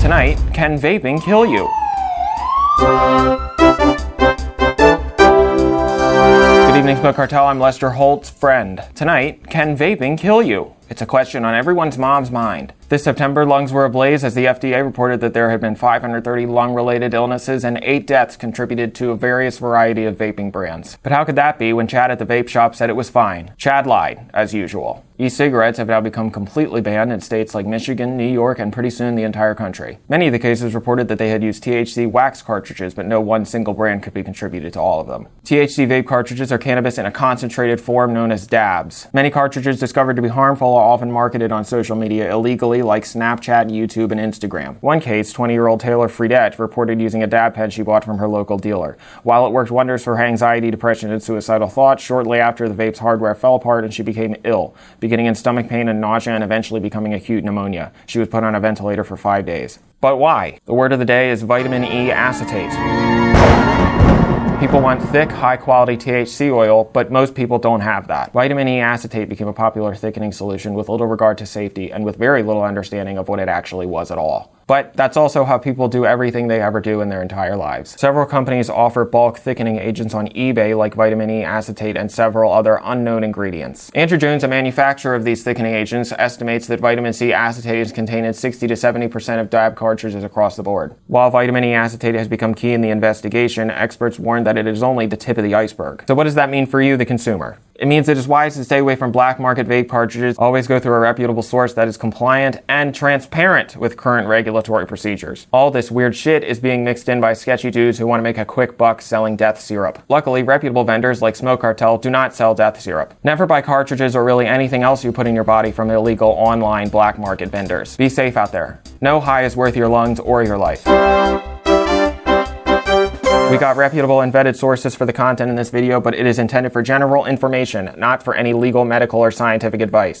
Tonight, can vaping kill you? Good evening, Smoke Cartel. I'm Lester Holt's friend. Tonight, can vaping kill you? It's a question on everyone's mom's mind. This September, lungs were ablaze as the FDA reported that there had been 530 lung related illnesses and eight deaths contributed to a various variety of vaping brands. But how could that be when Chad at the vape shop said it was fine? Chad lied, as usual. E cigarettes have now become completely banned in states like Michigan, New York, and pretty soon the entire country. Many of the cases reported that they had used THC wax cartridges, but no one single brand could be contributed to all of them. THC vape cartridges are cannabis in a concentrated form known as dabs. Many cartridges discovered to be harmful are often marketed on social media illegally like Snapchat, YouTube, and Instagram. One case, 20-year-old Taylor Fredette reported using a dab pen she bought from her local dealer. While it worked wonders for her anxiety, depression, and suicidal thoughts, shortly after the vape's hardware fell apart and she became ill, beginning in stomach pain and nausea and eventually becoming acute pneumonia. She was put on a ventilator for five days. But why? The word of the day is vitamin E acetate. People want thick, high quality THC oil, but most people don't have that. Vitamin E acetate became a popular thickening solution with little regard to safety and with very little understanding of what it actually was at all. But that's also how people do everything they ever do in their entire lives. Several companies offer bulk thickening agents on eBay like vitamin E acetate and several other unknown ingredients. Andrew Jones, a manufacturer of these thickening agents, estimates that vitamin C acetate is contained in 60 to 70% of dab cartridges across the board. While vitamin E acetate has become key in the investigation, experts warn that it is only the tip of the iceberg. So what does that mean for you, the consumer? It means it is wise to stay away from black market vape cartridges. Always go through a reputable source that is compliant and transparent with current regulatory procedures. All this weird shit is being mixed in by sketchy dudes who want to make a quick buck selling death syrup. Luckily, reputable vendors like Smoke Cartel do not sell death syrup. Never buy cartridges or really anything else you put in your body from illegal online black market vendors. Be safe out there. No high is worth your lungs or your life. We got reputable and vetted sources for the content in this video, but it is intended for general information, not for any legal, medical, or scientific advice.